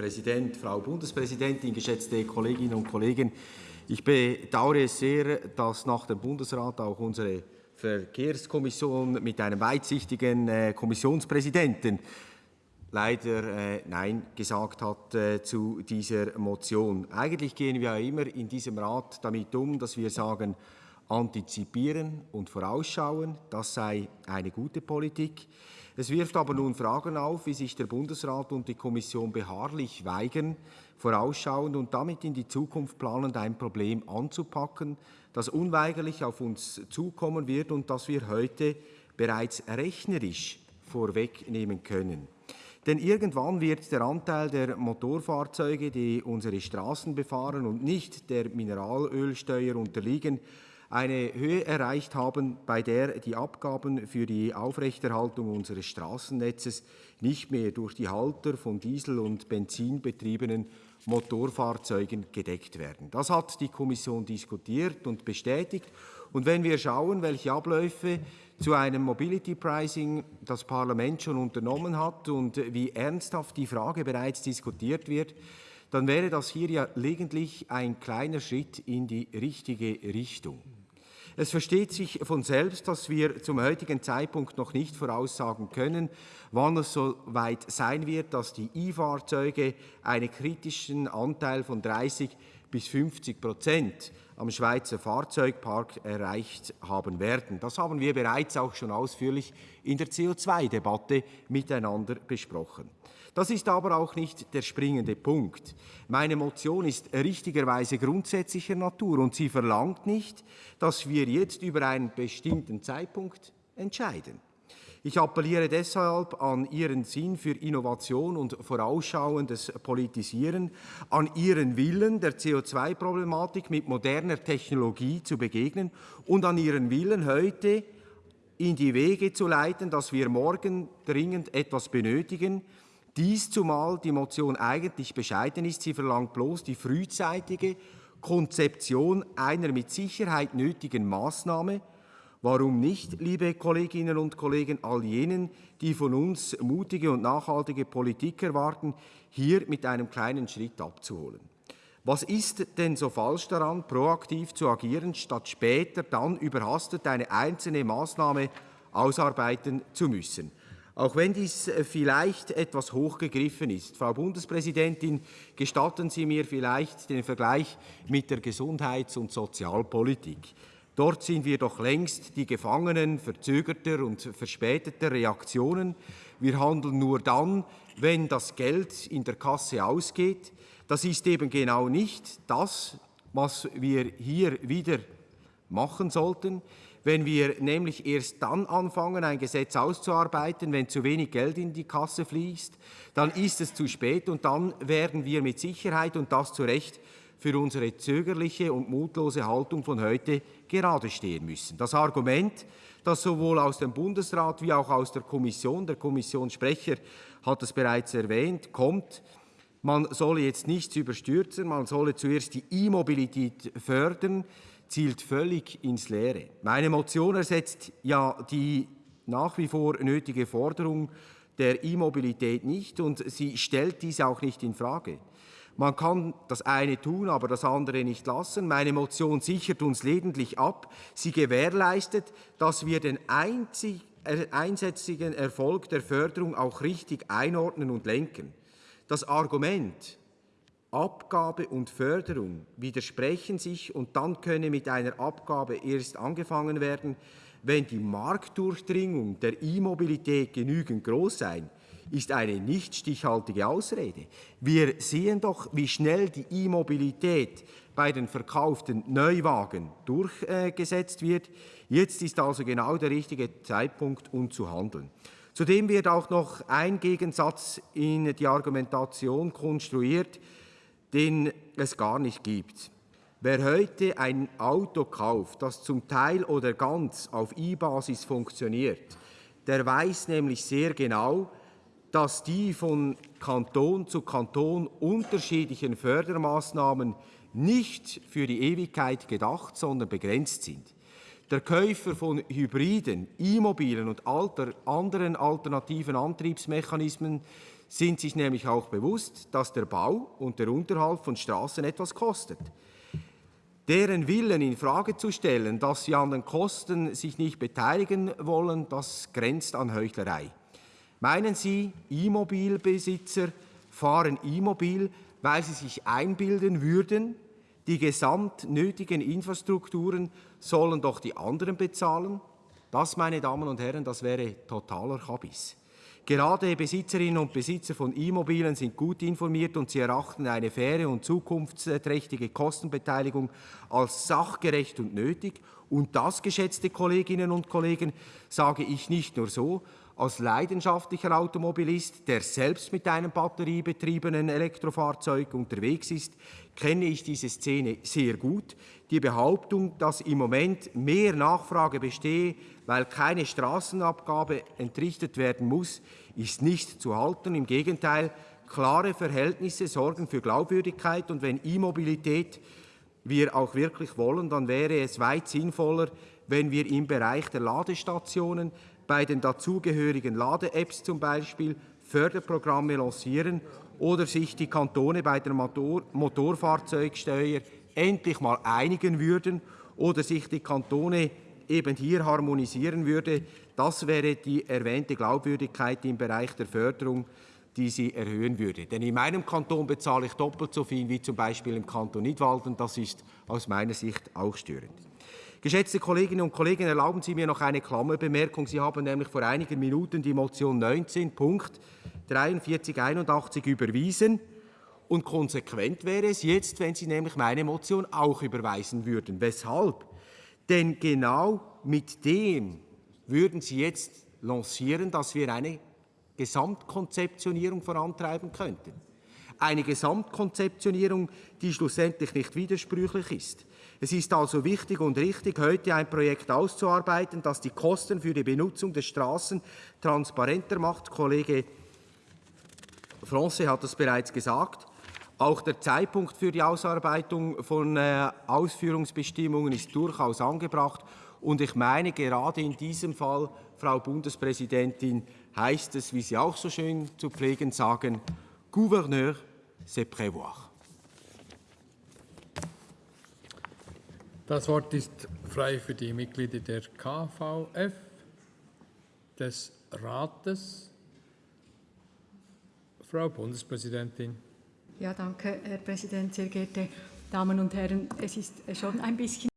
Präsident, Frau Bundespräsidentin, geschätzte Kolleginnen und Kollegen! Ich bedauere es sehr, dass nach dem Bundesrat auch unsere Verkehrskommission mit einem weitsichtigen äh, Kommissionspräsidenten leider äh, Nein gesagt hat äh, zu dieser Motion. Eigentlich gehen wir ja immer in diesem Rat damit um, dass wir sagen, antizipieren und vorausschauen, das sei eine gute Politik. Es wirft aber nun Fragen auf, wie sich der Bundesrat und die Kommission beharrlich weigern, vorausschauend und damit in die Zukunft planend ein Problem anzupacken, das unweigerlich auf uns zukommen wird und das wir heute bereits rechnerisch vorwegnehmen können. Denn irgendwann wird der Anteil der Motorfahrzeuge, die unsere Straßen befahren und nicht der Mineralölsteuer unterliegen, eine Höhe erreicht haben, bei der die Abgaben für die Aufrechterhaltung unseres Straßennetzes nicht mehr durch die Halter von Diesel- und Benzinbetriebenen Motorfahrzeugen gedeckt werden. Das hat die Kommission diskutiert und bestätigt. Und wenn wir schauen, welche Abläufe zu einem Mobility Pricing das Parlament schon unternommen hat und wie ernsthaft die Frage bereits diskutiert wird, dann wäre das hier ja lediglich ein kleiner Schritt in die richtige Richtung. Es versteht sich von selbst, dass wir zum heutigen Zeitpunkt noch nicht voraussagen können, wann es so weit sein wird, dass die E-Fahrzeuge einen kritischen Anteil von 30 bis 50 Prozent am Schweizer Fahrzeugpark erreicht haben werden. Das haben wir bereits auch schon ausführlich in der CO2-Debatte miteinander besprochen. Das ist aber auch nicht der springende Punkt. Meine Motion ist richtigerweise grundsätzlicher Natur und sie verlangt nicht, dass wir jetzt über einen bestimmten Zeitpunkt entscheiden. Ich appelliere deshalb an Ihren Sinn für Innovation und vorausschauendes Politisieren, an Ihren Willen, der CO2-Problematik mit moderner Technologie zu begegnen und an Ihren Willen, heute in die Wege zu leiten, dass wir morgen dringend etwas benötigen. Dies zumal die Motion eigentlich bescheiden ist. Sie verlangt bloß die frühzeitige Konzeption einer mit Sicherheit nötigen Maßnahme, Warum nicht, liebe Kolleginnen und Kollegen, all jenen, die von uns mutige und nachhaltige Politik erwarten, hier mit einem kleinen Schritt abzuholen? Was ist denn so falsch daran, proaktiv zu agieren, statt später dann überhastet eine einzelne Maßnahme ausarbeiten zu müssen? Auch wenn dies vielleicht etwas hochgegriffen ist. Frau Bundespräsidentin, gestatten Sie mir vielleicht den Vergleich mit der Gesundheits- und Sozialpolitik. Dort sind wir doch längst die Gefangenen verzögerter und verspäteter Reaktionen. Wir handeln nur dann, wenn das Geld in der Kasse ausgeht. Das ist eben genau nicht das, was wir hier wieder machen sollten. Wenn wir nämlich erst dann anfangen, ein Gesetz auszuarbeiten, wenn zu wenig Geld in die Kasse fließt, dann ist es zu spät und dann werden wir mit Sicherheit, und das zu Recht, für unsere zögerliche und mutlose Haltung von heute gerade stehen müssen. Das Argument, das sowohl aus dem Bundesrat wie auch aus der Kommission, der Kommissionssprecher hat es bereits erwähnt, kommt, man solle jetzt nichts überstürzen, man solle zuerst die E-Mobilität fördern, zielt völlig ins Leere. Meine Motion ersetzt ja die nach wie vor nötige Forderung der E-Mobilität nicht und sie stellt dies auch nicht in Frage. Man kann das eine tun, aber das andere nicht lassen. Meine Motion sichert uns lediglich ab. Sie gewährleistet, dass wir den einzig, äh, einsätzigen Erfolg der Förderung auch richtig einordnen und lenken. Das Argument, Abgabe und Förderung widersprechen sich und dann könne mit einer Abgabe erst angefangen werden, wenn die Marktdurchdringung der E-Mobilität genügend groß sei, ist eine nicht stichhaltige Ausrede. Wir sehen doch, wie schnell die E-Mobilität bei den verkauften Neuwagen durchgesetzt wird. Jetzt ist also genau der richtige Zeitpunkt, um zu handeln. Zudem wird auch noch ein Gegensatz in die Argumentation konstruiert, den es gar nicht gibt. Wer heute ein Auto kauft, das zum Teil oder ganz auf E-Basis funktioniert, der weiß nämlich sehr genau, dass die von Kanton zu Kanton unterschiedlichen Fördermaßnahmen nicht für die Ewigkeit gedacht, sondern begrenzt sind. Der Käufer von Hybriden, E-Mobilen und alter, anderen alternativen Antriebsmechanismen sind sich nämlich auch bewusst, dass der Bau und der Unterhalt von Straßen etwas kostet. Deren Willen in Frage zu stellen, dass sie an den Kosten sich nicht beteiligen wollen, das grenzt an Heuchlerei. Meinen Sie, E-Mobilbesitzer fahren E-Mobil, weil sie sich einbilden würden, die gesamt nötigen Infrastrukturen sollen doch die anderen bezahlen? Das, meine Damen und Herren, das wäre totaler Kabis. Gerade Besitzerinnen und Besitzer von E-Mobilen sind gut informiert und sie erachten eine faire und zukunftsträchtige Kostenbeteiligung als sachgerecht und nötig. Und das, geschätzte Kolleginnen und Kollegen, sage ich nicht nur so, als leidenschaftlicher Automobilist, der selbst mit einem batteriebetriebenen Elektrofahrzeug unterwegs ist, kenne ich diese Szene sehr gut. Die Behauptung, dass im Moment mehr Nachfrage bestehe, weil keine Straßenabgabe entrichtet werden muss, ist nicht zu halten. Im Gegenteil, klare Verhältnisse sorgen für Glaubwürdigkeit. Und wenn E-Mobilität wir auch wirklich wollen, dann wäre es weit sinnvoller, wenn wir im Bereich der Ladestationen bei den dazugehörigen Lade-Apps zum Beispiel Förderprogramme lancieren oder sich die Kantone bei der Motor Motorfahrzeugsteuer endlich mal einigen würden oder sich die Kantone eben hier harmonisieren würde, das wäre die erwähnte Glaubwürdigkeit im Bereich der Förderung, die sie erhöhen würde. Denn in meinem Kanton bezahle ich doppelt so viel wie zum Beispiel im Kanton Nidwalden. Das ist aus meiner Sicht auch störend. Geschätzte Kolleginnen und Kollegen, erlauben Sie mir noch eine Klammerbemerkung. Sie haben nämlich vor einigen Minuten die Motion 19, Punkt 4381 überwiesen. Und konsequent wäre es jetzt, wenn Sie nämlich meine Motion auch überweisen würden. Weshalb? Denn genau mit dem würden Sie jetzt lancieren, dass wir eine Gesamtkonzeptionierung vorantreiben könnten. Eine Gesamtkonzeptionierung, die schlussendlich nicht widersprüchlich ist. Es ist also wichtig und richtig, heute ein Projekt auszuarbeiten, das die Kosten für die Benutzung der Straßen transparenter macht. Kollege Francais hat es bereits gesagt. Auch der Zeitpunkt für die Ausarbeitung von äh, Ausführungsbestimmungen ist durchaus angebracht. Und ich meine, gerade in diesem Fall, Frau Bundespräsidentin, heißt es, wie Sie auch so schön zu pflegen sagen, Gouverneur, c'est prévoir. Das Wort ist frei für die Mitglieder der KVF, des Rates. Frau Bundespräsidentin. Ja, danke, Herr Präsident, sehr geehrte Damen und Herren. Es ist schon ein bisschen